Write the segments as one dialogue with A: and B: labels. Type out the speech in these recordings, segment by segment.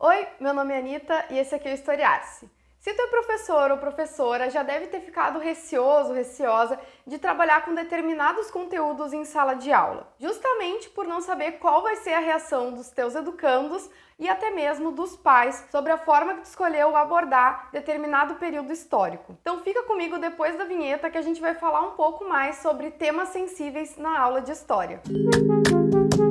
A: Oi, meu nome é Anitta e esse aqui é o Historiar-se. Se tu é professor ou professora, já deve ter ficado receoso, receosa de trabalhar com determinados conteúdos em sala de aula, justamente por não saber qual vai ser a reação dos teus educandos e até mesmo dos pais sobre a forma que tu escolheu abordar determinado período histórico. Então fica comigo depois da vinheta que a gente vai falar um pouco mais sobre temas sensíveis na aula de história. Bom,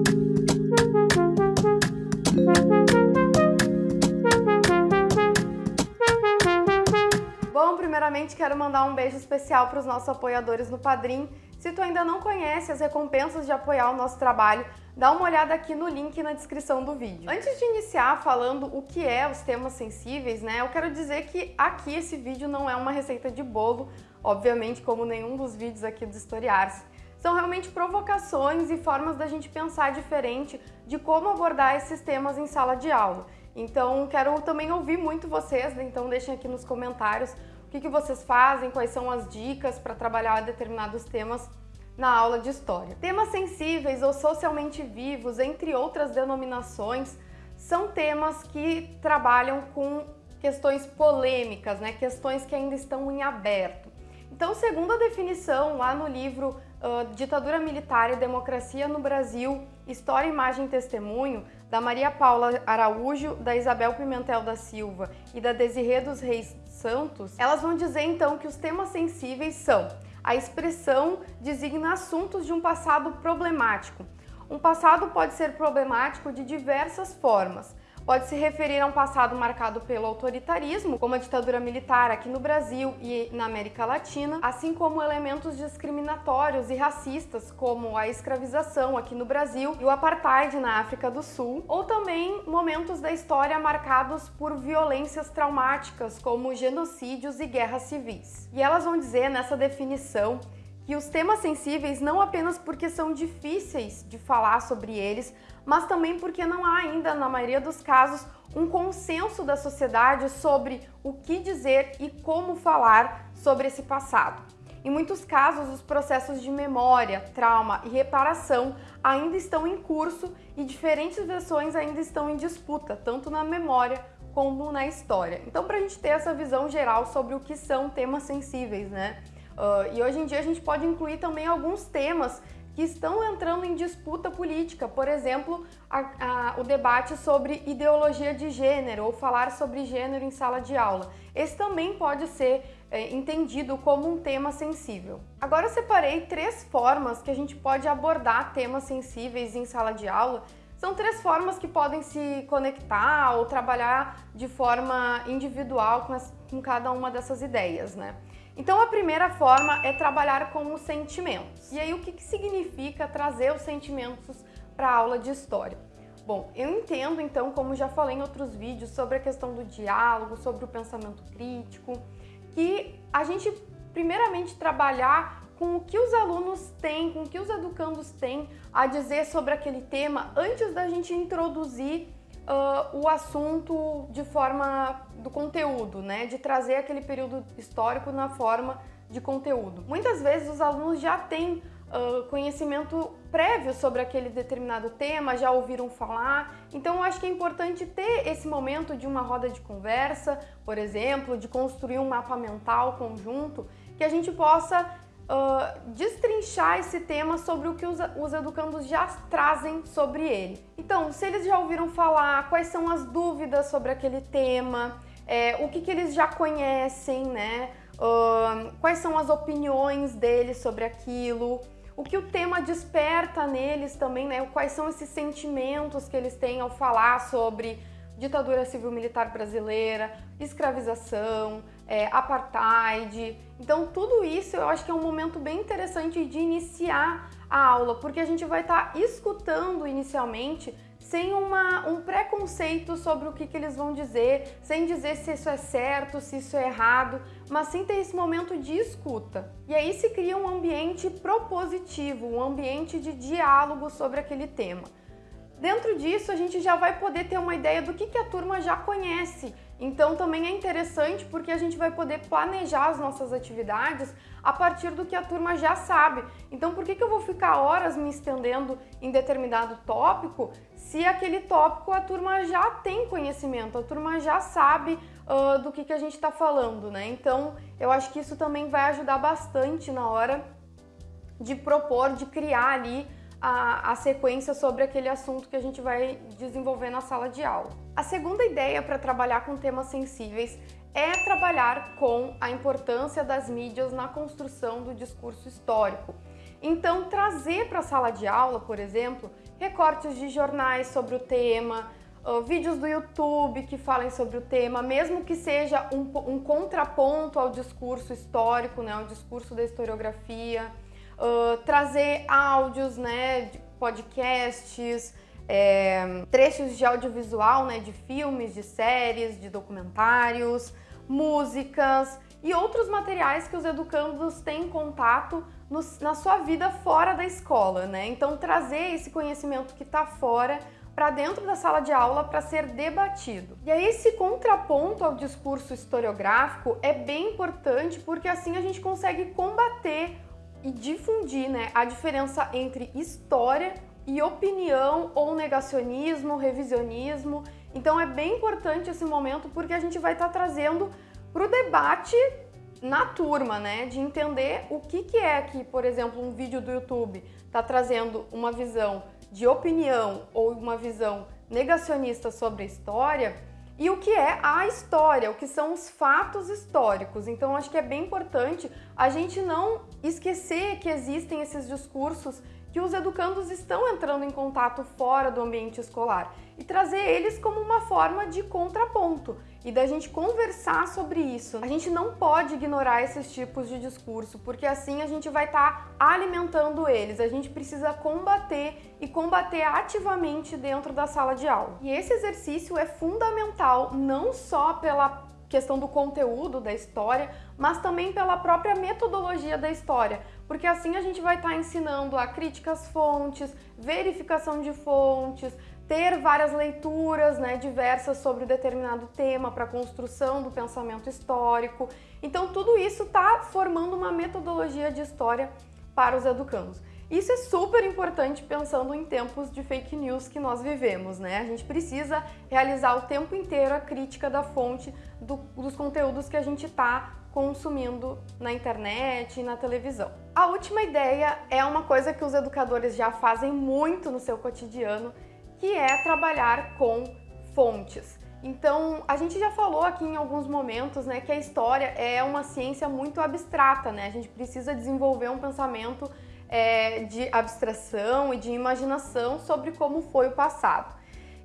A: primeiramente quero mandar um beijo especial para os nossos apoiadores no Padrim. Se tu ainda não conhece as recompensas de apoiar o nosso trabalho, dá uma olhada aqui no link na descrição do vídeo. Antes de iniciar falando o que é os temas sensíveis, né, eu quero dizer que aqui esse vídeo não é uma receita de bolo, obviamente como nenhum dos vídeos aqui do Historiar-se. São realmente provocações e formas da gente pensar diferente de como abordar esses temas em sala de aula. Então, quero também ouvir muito vocês, né? então deixem aqui nos comentários o que, que vocês fazem, quais são as dicas para trabalhar determinados temas na aula de História. Temas sensíveis ou socialmente vivos, entre outras denominações, são temas que trabalham com questões polêmicas, né? questões que ainda estão em aberto. Então, segundo a definição lá no livro uh, Ditadura Militar e Democracia no Brasil, História, Imagem e Testemunho, da Maria Paula Araújo, da Isabel Pimentel da Silva e da Desirê dos Reis Santos, elas vão dizer então que os temas sensíveis são a expressão designa assuntos de um passado problemático. Um passado pode ser problemático de diversas formas, pode se referir a um passado marcado pelo autoritarismo, como a ditadura militar aqui no Brasil e na América Latina, assim como elementos discriminatórios e racistas, como a escravização aqui no Brasil e o apartheid na África do Sul, ou também momentos da história marcados por violências traumáticas, como genocídios e guerras civis. E elas vão dizer nessa definição que os temas sensíveis não apenas porque são difíceis de falar sobre eles, mas também porque não há ainda, na maioria dos casos, um consenso da sociedade sobre o que dizer e como falar sobre esse passado. Em muitos casos, os processos de memória, trauma e reparação ainda estão em curso e diferentes versões ainda estão em disputa, tanto na memória como na história. Então, para a gente ter essa visão geral sobre o que são temas sensíveis, né? Uh, e hoje em dia a gente pode incluir também alguns temas que estão entrando em disputa política, por exemplo, a, a, o debate sobre ideologia de gênero ou falar sobre gênero em sala de aula. Esse também pode ser é, entendido como um tema sensível. Agora eu separei três formas que a gente pode abordar temas sensíveis em sala de aula. São três formas que podem se conectar ou trabalhar de forma individual com, as, com cada uma dessas ideias, né? Então a primeira forma é trabalhar com os sentimentos. E aí o que, que significa trazer os sentimentos para a aula de história? Bom, eu entendo então, como já falei em outros vídeos, sobre a questão do diálogo, sobre o pensamento crítico, que a gente primeiramente trabalhar com o que os alunos têm, com o que os educandos têm a dizer sobre aquele tema antes da gente introduzir uh, o assunto de forma do conteúdo, né? De trazer aquele período histórico na forma de conteúdo. Muitas vezes os alunos já têm uh, conhecimento prévio sobre aquele determinado tema, já ouviram falar, então eu acho que é importante ter esse momento de uma roda de conversa, por exemplo, de construir um mapa mental conjunto, que a gente possa uh, destrinchar esse tema sobre o que os, os educandos já trazem sobre ele. Então, se eles já ouviram falar, quais são as dúvidas sobre aquele tema, é, o que, que eles já conhecem, né? Uh, quais são as opiniões deles sobre aquilo, o que o tema desperta neles também, né? Quais são esses sentimentos que eles têm ao falar sobre ditadura civil-militar brasileira, escravização, é, apartheid. Então tudo isso eu acho que é um momento bem interessante de iniciar a aula, porque a gente vai estar tá escutando inicialmente sem uma, um preconceito sobre o que, que eles vão dizer, sem dizer se isso é certo, se isso é errado, mas sim ter esse momento de escuta. E aí se cria um ambiente propositivo, um ambiente de diálogo sobre aquele tema. Dentro disso, a gente já vai poder ter uma ideia do que, que a turma já conhece. Então também é interessante porque a gente vai poder planejar as nossas atividades a partir do que a turma já sabe. Então por que, que eu vou ficar horas me estendendo em determinado tópico se aquele tópico a turma já tem conhecimento, a turma já sabe uh, do que, que a gente está falando, né? Então eu acho que isso também vai ajudar bastante na hora de propor, de criar ali a, a, sequência sobre aquele assunto que a gente vai desenvolver na sala de aula. A segunda ideia para trabalhar com temas sensíveis é trabalhar com a importância das mídias na construção do discurso histórico. Então, trazer para a sala de aula, por exemplo, recortes de jornais sobre o tema, vídeos do YouTube que falem sobre o tema, mesmo que seja um, um contraponto ao discurso histórico, né, ao discurso da historiografia, uh, trazer áudios, né, de podcasts, é, trechos de audiovisual, né, de filmes, de séries, de documentários, músicas e outros materiais que os educandos têm contato no, na sua vida fora da escola, né? Então trazer esse conhecimento que está fora para dentro da sala de aula para ser debatido. E aí esse contraponto ao discurso historiográfico é bem importante porque assim a gente consegue combater e difundir né, a diferença entre história e opinião ou negacionismo, revisionismo. Então é bem importante esse momento porque a gente vai estar tá trazendo para o debate na turma, né? De entender o que, que é que, por exemplo, um vídeo do YouTube está trazendo uma visão de opinião ou uma visão negacionista sobre a história e o que é a história, o que são os fatos históricos. Então acho que é bem importante a gente não esquecer que existem esses discursos que os educandos estão entrando em contato fora do ambiente escolar e trazer eles como uma forma de contraponto e da gente conversar sobre isso. A gente não pode ignorar esses tipos de discurso, porque assim a gente vai estar tá alimentando eles. A gente precisa combater e combater ativamente dentro da sala de aula. E esse exercício é fundamental não só pela questão do conteúdo da história, mas também pela própria metodologia da história, porque assim a gente vai estar tá ensinando a crítica às fontes, verificação de fontes, ter várias leituras né, diversas sobre determinado tema para a construção do pensamento histórico. Então tudo isso está formando uma metodologia de história para os educandos. Isso é super importante pensando em tempos de fake news que nós vivemos, né? A gente precisa realizar o tempo inteiro a crítica da fonte do, dos conteúdos que a gente está consumindo na internet e na televisão. A última ideia é uma coisa que os educadores já fazem muito no seu cotidiano, que é trabalhar com fontes. Então, a gente já falou aqui em alguns momentos né, que a história é uma ciência muito abstrata, né? A gente precisa desenvolver um pensamento é, de abstração e de imaginação sobre como foi o passado.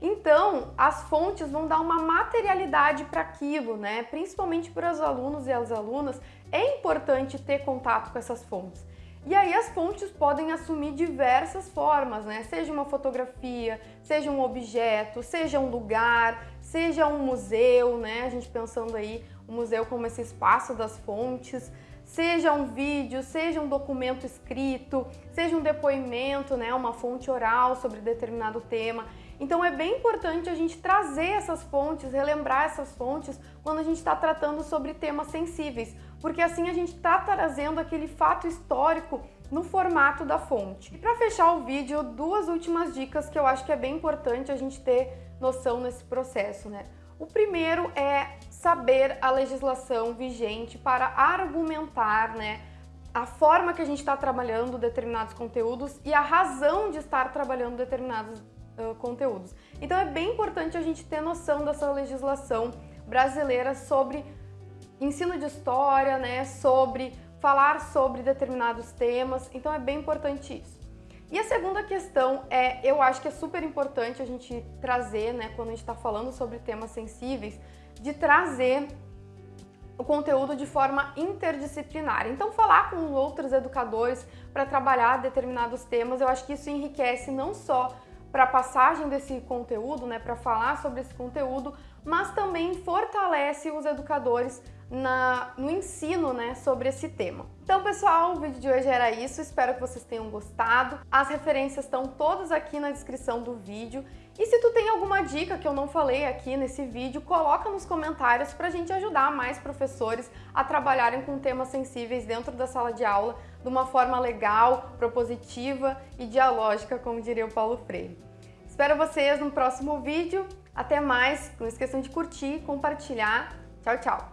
A: Então, as fontes vão dar uma materialidade para aquilo, né? Principalmente para os alunos e as alunas, é importante ter contato com essas fontes. E aí as fontes podem assumir diversas formas, né? Seja uma fotografia, seja um objeto, seja um lugar, seja um museu, né? A gente pensando aí o museu como esse espaço das fontes, seja um vídeo, seja um documento escrito, seja um depoimento, né, uma fonte oral sobre determinado tema. Então é bem importante a gente trazer essas fontes, relembrar essas fontes quando a gente está tratando sobre temas sensíveis, porque assim a gente está trazendo aquele fato histórico no formato da fonte. E para fechar o vídeo, duas últimas dicas que eu acho que é bem importante a gente ter noção nesse processo, né? O primeiro é saber a legislação vigente para argumentar né, a forma que a gente está trabalhando determinados conteúdos e a razão de estar trabalhando determinados conteúdos. Então é bem importante a gente ter noção dessa legislação brasileira sobre ensino de história, né, sobre falar sobre determinados temas, então é bem importante isso. E a segunda questão é, eu acho que é super importante a gente trazer, né, quando a gente está falando sobre temas sensíveis, de trazer o conteúdo de forma interdisciplinar. Então, falar com outros educadores para trabalhar determinados temas, eu acho que isso enriquece não só para a passagem desse conteúdo, né, para falar sobre esse conteúdo, mas também fortalece os educadores na, no ensino né, sobre esse tema. Então, pessoal, o vídeo de hoje era isso. Espero que vocês tenham gostado. As referências estão todas aqui na descrição do vídeo. E se tu tem alguma dica que eu não falei aqui nesse vídeo, coloca nos comentários para a gente ajudar mais professores a trabalharem com temas sensíveis dentro da sala de aula de uma forma legal, propositiva e dialógica, como diria o Paulo Freire. Espero vocês no próximo vídeo. Até mais. Não esqueçam de curtir, compartilhar. Tchau, tchau.